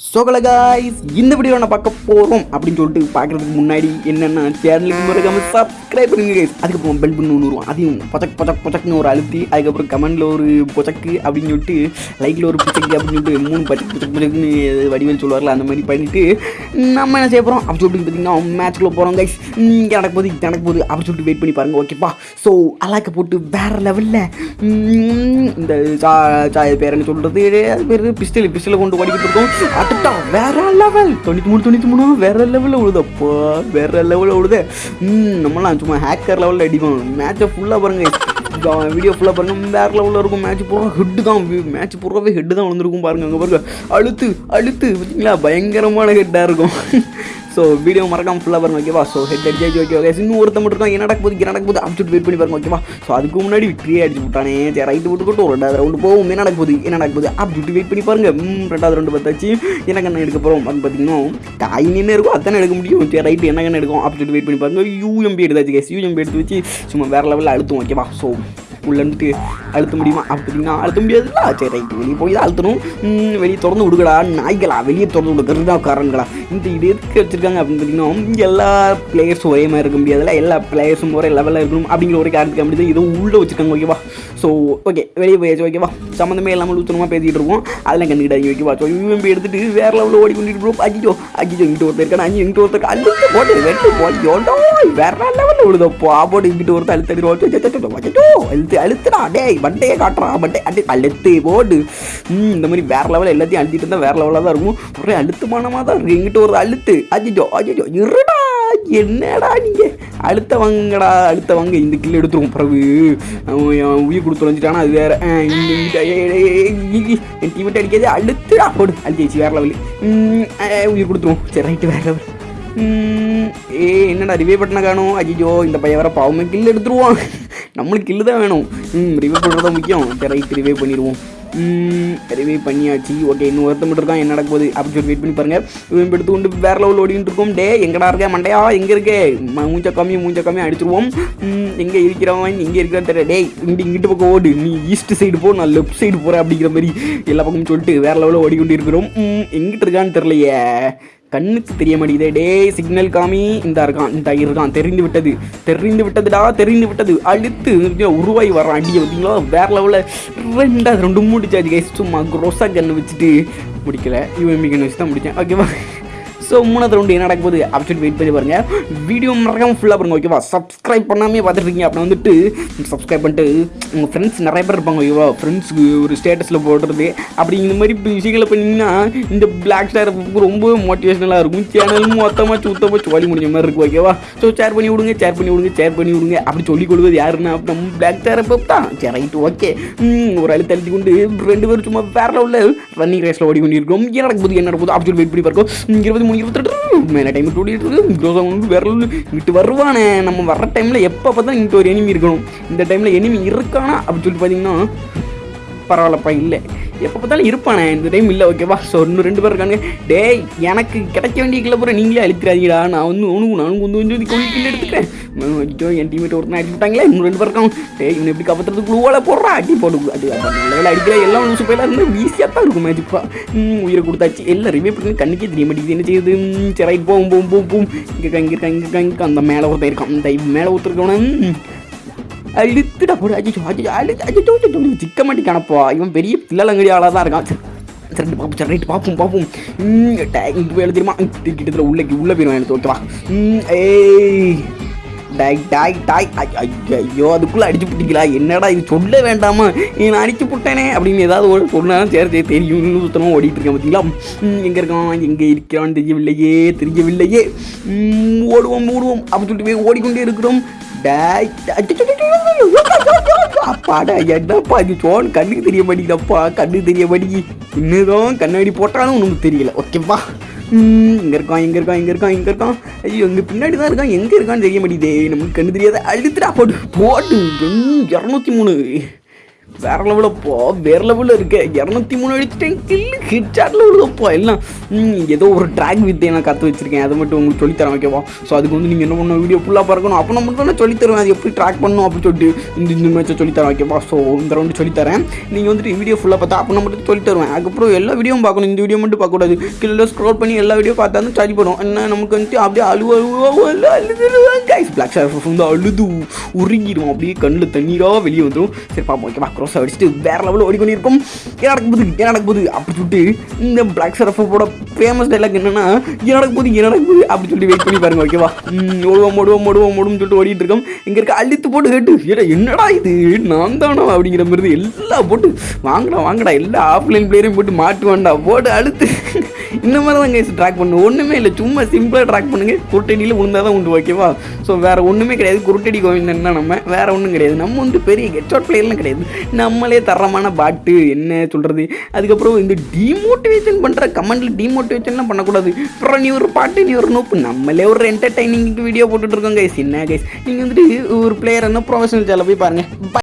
சோகல guys இந்த video நான் பார்க்க போகிறோம் அப்படின்னு சொல்லிட்டு பார்க்குறதுக்கு முன்னாடி என்னென்ன சேனலுக்கு மறக்காம சப்ஸ்கிரைப் பண்ணுங்க கைஸ் அதுக்கப்புறம் பெல் பண்ணு ஒன்று வரும் அதையும் பொச்சக் பொச்சக் பொச்சக்னு ஒரு அழுத்தி அதுக்கப்புறம் கமெண்டில் ஒரு பொச்சக்கு அப்படின்னு சொல்லிட்டு லைக்கில் ஒரு பிச்சக்கு அப்படின்னு சொல்லிட்டு மூணு பச்சக் பொச்சக் பொச்சக்குன்னு வடிவேல் சொல்லுவார்ல அந்த மாதிரி பண்ணிவிட்டு நம்ம என்ன செய்ய போகிறோம் அப்படின்னு சொல்லிட்டு பார்த்தீங்கன்னா மேட்ச்க்குள்ளே போகிறோம் கைஸ் இங்கே நடக்க போகுது இங்கே நடக்க போகுது அப்படின்னு சொல்லிட்டு வெயிட் பண்ணி பாருங்க ஓகேப்பா ஸோ அலாக்க போட்டு வேற லெவலில் இந்த சா சாய பேர் என்ன சொல்கிறது அது பேர் பிஸ்டல் பிஸ்டலை கொண்டு ஓடிக்கிட்டு இருக்கோம். அட்டா வேற லெவல் தொண்ணூற்றி மூணு தொண்ணூற்றி மூணு வேற லெவலில் விழுதப்பா வேற லெவலில் விழுது ம், நம்மளாம் சும்மா ஹேக்கர் லெவலில் அடிப்போம். மேட்சை ஃபுல்லாக பாருங்க. வீடியோ ஃபுல்லாக பாருங்க. வேற லெவலில் இருக்கும் மேட்ச் பூரா ஹெட்டு தான். மேட்ச் பூராவே ஹெட்டு தான் விழுந்திருக்கும் பாருங்க அங்கே பாருங்க. அழுத்து அழுத்து. பார்த்தீங்களா பயங்கரமான ஹெட்டாக இருக்கும். ஸோ வீடியோ மறக்காம ஃபுல்லாக பாருங்க ஓகேவா ஸோ ஹெட் அடிச்சு ஓகே ஓகே இன்னும் ஒருத்த மட்டும் இருக்கான் என்ன நடக்க போகுது என்ன நடக்க போகுது? அப்படின்னு வெயிட் பண்ணி பாருங்க ஓகேவா ஸோ அதுக்கு முன்னாடி விக்ட்ரியே அடிச்சு விட்டானே சரி ரைட்டு விட்டுக்கிட்டு ஒரு ரெண்டாவது ரவுண்டு போகும். என்ன நடக்க போகுது என்ன நடக்க போகுது? அப்படின்னு வெயிட் பண்ணி பாருங்க. ம், ரெண்டாவது ரவுண்டு பார்த்தாச்சு. என்ன கண்ணை எடுக்க போகிறோம் அது பார்த்தீங்கன்னா காயின் என்ன இருக்கும் அதானே எடுக்க முடியும். சரி ரைட்டு என்ன கண்ணை எடுக்கும் அப்படின்னு வெயிட் பண்ணி பாருங்க. யூஎம்பி எடுத்தாச்சு கேஸ் யூஎம்பி எடுத்து வச்சு சும்மா வேறு லெவலில் அழுத்தும் ஓகேவா ஸோ உள்ள அழுத்த முடியுமா? அப்படின்னா அழுத்த முடியாதுல்ல? சரி ரைட்டு. வெளியே போய் தான் அழுத்தணும். வெளியே திறந்து விடுங்கடா. நாய்களா வெளியே திறந்து விடு. கருடாக்காரங்களா இந்த இது எதுக்கு வச்சிருக்காங்க அப்படின்னு பார்த்தீங்கன்னா எல்லா பிளேயர்ஸும் ஒரே மாதிரி இருக்க முடியாதுல்ல? எல்லா பிளேயர்ஸும் ஒரே லெவலில் இருக்கணும் அப்படிங்கிற ஒரு காரணத்துக்கு அப்படி தான் இதுவும் உள்ளே வச்சிருக்காங்க ஓகேவா ஸோ ஓகே வெளியே போயாச்சு ஓகேவா சம்மந்தமே இல்லாமல் லூத்தனமாக பேசிகிட்டு இருக்கோம். அதெல்லாம் கண்டுக்கிட்டாங்க ஓகேவா ஸோ யூஎம்பி எடுத்துட்டு வேறு லெவலில் ஓடி கொண்டுட்டு ப்ரோ அஜிஜோ அஜிஜோ இங்கிட்டு ஒருத்தர் இருக்கான் அஞ்சு இங்கிட்டு ஒருத்தர் அஞ்சு போட்டு வெட்டு போட்டு எவ்வளோ லெவல் லெவலில் விழுதப்போ போட்டு இங்கிட்டு ஒருத்தர் அழுத்தடி ரோட்டு அழுத்து அழுத்துடா டேய் வண்டையே காட்டுறா பண்டே அடி அழுத்து போடு இந்த மாதிரி வேற லெவலில் எல்லாத்தையும் அழுத்திட்டு இருந்தால் வேற லெவலாக தான் இருக்கும். ஒரே அழுத்தமானமாக தான் இருக்கு எங்கிட்ட ஒரு அழுத்து. அஜிஜோ அஜிஜோ இருடா என்னடா நீங்க? அடுத்த வாங்கடா அடுத்த வாங்க இந்த கில் எடுத்துருவோம் பிறகு. அவன் உயிர் கொடுத்து தொலைஞ்சிட்டானா அது வேற. என் டீமெட் அடிக்காது அழுத்துடா போடு. அழுத்திச்சு வேற லெவலு உயிர் கொடுத்துருவோம். சரி ரைட்டு வேற லெவல் ஏ என்னடா ரிவே பட்டனை காணும்? அஜிஜோ இந்த பையன் வேற பாவமே கில் எடுத்துருவான். நம்மளுக்கு கில்லு தான் வேணும். ம் ரிவே பண்ணுறது முக்கியம். ரைட் ரிவே பண்ணிடுவோம். ரிவே பண்ணியாச்சு. ஓகே இன்னும் ஒருத்த மட்டும் இருக்கான். என்ன நடக்க போகுது? அப்படின்னு சொல்லி வெயிட் பண்ணி பாருங்க. இவன் எடுத்து கொண்டு வேற லெவல் ஓடிட்டு இருக்கோம். டே எங்கடா இருக்க? மண்டையா? எங்கே இருக்கே? மூஞ்ச கம்மி மூஞ்ச கம்மி அடிச்சிருவோம் எங்கே இருக்கிறவன்? இங்க இருக்கிறான்னு தெரியல. டேய் இங்கே இங்கிட்டு பக்கம் ஓடு. நீ ஈஸ்ட் சைடு போ நான் லெஃப்ட் சைடு போகிறேன் அப்படிங்கிற மாதிரி எல்லா பக்கமும் சொல்லிட்டு வேற லெவலில் ஓடிக்கொண்டு இருக்கிறோம். ம், எங்கிட்டு இருக்கான்னு தெரியலையே. கண்ணுக்கு தெரிய மாட்டேங்குதே டேய் சிக்னல் காமி. இந்த இருக்கான் இந்த இருக்கான். தெரிந்து விட்டது. தெரிந்து விட்டதுடா தெரிந்து விட்டது. அடுத்து உருவாகி வரான் அடியை பார்த்தீங்களா? வேற லெவலில் ரெண்டாவது ரெண்டு மூடிச்சாச்சு கைஸ் சும்மா குரோசா கன்று வச்சுட்டு முடிக்கல. யூஎம்பி கன்று வச்சு தான் முடித்தேன் ஓகேவா ஸோ மூணாவது ரவுண்டு என்ன நடக்க போகுது? அப்படின்னு வெயிட் பண்ணி பாருங்க. வீடியோ மறக்காம ஃபுல்லாக பாருங்க ஓகேவா சப்ஸ்கிரைப் பண்ணாமே பார்த்துட்டு அப்படின்னு வந்துட்டு சப்ஸ்கிரைப் பண்ணிட்டு உங்கள் ஃப்ரெண்ட்ஸ் நிறைய பேர் இருப்பாங்க ஓகேவா ஃப்ரெண்ட்ஸுக்கு ஒரு ஸ்டேட்டஸில் போடுறது அப்படி இந்த மாதிரி விஷயங்களை பண்ணிங்கன்னா இந்த பிளாக் ஸ்டார் ரொம்ப மோட்டிவேஷனலாக இருக்கும். சேனல் மொத்தமாக சுத்தமாக சோழி முடிஞ்ச மாதிரி இருக்கும் ஓகேவா ஸோ ஷேர் பண்ணி விடுங்க ஷேர் பண்ணி விடுங்க ஷேர் பண்ணி விடுங்க. அப்படி சொல்லிக் கொடுவது யாருன்னா நம்ம பிளாக் ஸ்டாரை தான். சரி ரைட்டு ஓகே ஒரு அழு தள்ளி கொண்டு ரெண்டு பேரும் சும்மா வேற லெவலில் ரன்னிங் ரேஸில் ஓடி கொண்டிருக்கோம். என்ன நடக்குது என்ன நடக்குது அப்படி சொல்லி வெயிட் பண்ணி பார்க்கும் இருபது மூணு இருபத்தெட்டு. மேலே டைம் ஓடிட்டு இருக்கு க்ரோஸாக வந்து இங்கிட்டு வருவானே. நம்ம வர்ற டைமில் எப்போ பார்த்தா இங்கிட்டு ஒரு எனிமி இருக்கணும். இந்த டைமில் எனிமி இருக்கானா அப்படின்னு சொல்லிட்டு பார்த்தீங்கன்னா பரவாயில்லப்பா இல்லை. எப்போ பார்த்தாலும் இருப்பானே. இந்த டைம் இல்லை ஓகேவா ஸோ இன்னும் ரெண்டு பேர் இருக்காங்க டேய் எனக்கு கிடைக்க வேண்டிய கிளப்புற பூரா நீங்களே அழிக்கிறாதீங்கடா நான் வந்து உனக்கு நானும் வந்து வந்து கொஞ்சம் கில் எடுத்துக்கிறேன். ஐயோ என் டீமேட் ஒருத்தனை அடிச்சு விட்டாங்களே இன்னும் ரெண்டு பேருக்கும் டேய் இவனை எப்படி காப்பாற்றுறது குழுவால போடுறா அடி போடு அது லெவலில் அடிக்கிற எல்லாம் லூசு போயில இருந்து ஈஸியாக தான் இருக்கும் மேஜிப்பா உயிரை கொடுத்தாச்சு எல்லாம் ரிவே பண்ணி கண்ணுக்கே தெரிய மாட்டேங்குது என்ன செய்யுது சரி ரைட் போகும் போகும் போகும் போகும் இங்கே இருக்கா இங்கே இருக்கா இங்கே இங்கே அந்த மேலே ஒருத்தன் இருக்கான் இந்த மேலே ஒருத்தருக்கவன அழுத்துடா போடு அஜிச்சோ அஜிச்சோ அழுத்து அஜிச்சோ அஜிச்சோ சிக்க மாட்டேங்கானப்பா இவன் பெரிய பிள்ளலங்கடி ஆளாக தான் இருக்கான் சரி, பார்ப்போம் சரி ரைட் பார்ப்போம் பார்ப்போம் ம், வேலை தெரியுமா கிட்டத்தில் உள்ள உள்ளே போயிடும் எனக்கு ஓகேவா ம், ஏய் டாய் டாய் டாய் ஐ- ஐயோ அதுக்குள்ளே அடிச்சு பிடிக்கலா என்னடா இது சொல்ல வேண்டாமா நீ நான் அடிச்சு விட்டேனே அப்படின்னு ஏதாவது ஒரு சொன்னாலும் சரி சரி தெரியும் இன்னும் சுத்தமாக ஓடிட்டு இருக்கேன் பார்த்தீங்களா எங்கே இருக்கான் எங்கே இருக்கிறான்னு தெரியவில்லையே தெரியவில்லையே ம், ஓடுவோம் ஓடுவோம் அப்படின்னு சொல்லிட்டு போய் ஓடிக்கொண்டே இருக்கிறோம் டாய் அப்பாடா என்னப்பா இது சோன் கண்ணுக்கு தெரிய மாட்டேங்குதப்பா கண்ணுக்கு தெரிய மாட்டேங்கி இன்னும் கண்ணாடி போட்டாலும் உனக்கு தெரியல ஓகேப்பா இங்கே இருக்கான் இங்கே இருக்கான் இங்கே இருக்கான் இங்கே இருக்கான். ஐயோ எங்கே பின்னாடி தான் இருக்கான். எங்கே இருக்கான்னு தெரிய மாட்டேங்குது. நமக்கு கண்ணு தெரியாத அழுத்துடா போட்டு போட்டு இரநூத்தி மூணு. வேற லெவலில் போ வேற லெவலில் இருக்கு. இரநூத்தி மூணு அடிச்சிட்டேன் கில்லு ஹிட் சாட்டில் விழுதப்போ எல்லாம் ஏதோ ஒரு ட்ராக் வித்தை நான் கற்று வச்சிருக்கேன். அதை மட்டும் உங்களுக்கு சொல்லித்தரேன் ஓகேவா ஸோ அதுக்கு வந்து நீங்கள் என்ன பண்ணணும்? வீடியோ ஃபுல்லாக பார்க்கணும். அப்போ நான் மட்டும் தான் சொல்லித்தருவேன் அது எப்படி ட்ராக் பண்ணணும் அப்படின்னு சொல்லிட்டு இந்த இந்த மேட்சை சொல்லித்தரேன் ஓகேவா ஸோ இந்த ரவுண்டு சொல்லித்தரேன் நீங்கள் வந்துட்டு வீடியோ ஃபுல்லாக பார்த்தா அப்போ நான் மட்டும் சொல்லித்தருவேன் அதுக்கப்புறம் எல்லா வீடியோவும் பார்க்கணும். இந்த வீடியோ மட்டும் பார்க்கக்கூடாது கீழே ஸ்க்ரோல் பண்ணி எல்லா வீடியோ பார்த்தா தான் சரி பண்ணும் என்ன நமக்கு வந்துட்டு அப்படியே அழுவ அழுவா அழுதுருவாங்க கைஸ் பிளாக் ஷார் வந்து அழுது உருங்கிடும் அப்படியே கண்ணில் தண்ணீராக வெளியே வந்துடும் சரி பாப்போம் ஓகேவா ஃபோர்ஸ் அடிச்சுட்டு வேற லெவலில் ஓடிக்கொண்டிருக்கும் என்ன நடக்க போகுது என்ன நடக்க போகுது? அப்படி சொல்லிட்டு இந்த பிளாக் சரஃபோட ஃபேமஸ் டைலாக் என்னன்னா என்ன நடக்க போகுது? என்ன நடக்க போகுது அப்படி சொல்லிட்டு வெயிட் பண்ணி பாருங்க ஓகேவா ஓடுவோம் ஓடுவோம் ஓடுவோம் ஓடுவோம்னு சொல்லிட்டு ஓடிட்டு இருக்கோம் இங்கே இருக்க அழுத்து போட்டு கேட்டு ஏடா என்னடா இது நான் தானோ அப்படிங்கிற மாதிரி எல்லாம் போட்டு வாங்கடா வாங்கடா எல்லா ஆஃப்லைன் பிளேயரையும் போட்டு மாட்டுவான்டா போட்டு அழுத்து இந்த மாதிரி தான் கைஸ் ட்ராக் பண்ணணும் ஒன்றுமே இல்லை சும்மா சிம்பிளாக ட்ராக் பண்ணுங்க. குருட்டடியில் விழுந்தா தான் உண்டு ஓகேவா ஸோ வேறு ஒன்றுமே கிடையாது. குருட்டடி கோவிந்தன் தான் நம்ம வேறு ஒன்றும் கிடையாது. நம்ம வந்து பெரிய கெட்ஷாட் பிளேயர்லாம் கிடையாது. நம்மளே தரமான பாட்டு என்ன சொல்கிறது அதுக்கப்புறம் இந்த டிமோட்டிவேஷன் பண்ணுற கமெண்டில் டிமோட்டிவேஷன்லாம் பண்ணக்கூடாது. அப்புறம் நீ ஒரு பாட்டு நீ ஒரு நோப்பு. நம்மளே ஒரு என்டர்டைனிங்க்கு வீடியோ போட்டுட்டு இருக்கோம் கைஸ் என்ன கைஸ் நீங்கள் வந்துட்டு ஒரு பிளேயர் என்ன ப்ரொஃபஷனல் சேனல் போய் பாருங்கள்